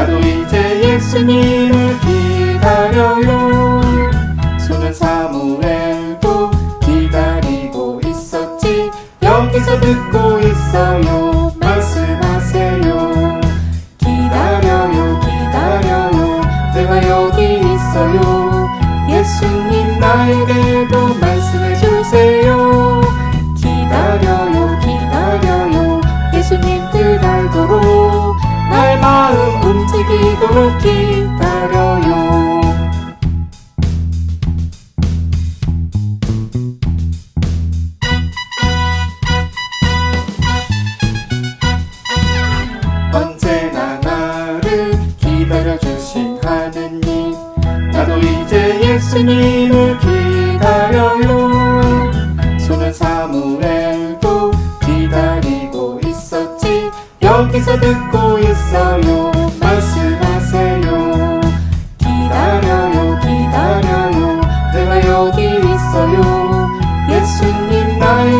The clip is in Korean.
나도 이제 예수님을 기다려요. 수는 사무엘도 기다리고 있었지. 여기서 듣고 있어요. 말씀하세요. 기다려요 기다려요. 내가 여기 있어요. 예수님 나에게 도 말 예수님을 기다려요. 손은 사무엘도 기다리고 있었지. 여기서 듣고 있어요. 말씀하세요. 기다려요 기다려요. 내가 여기 있어요. 예수님 나에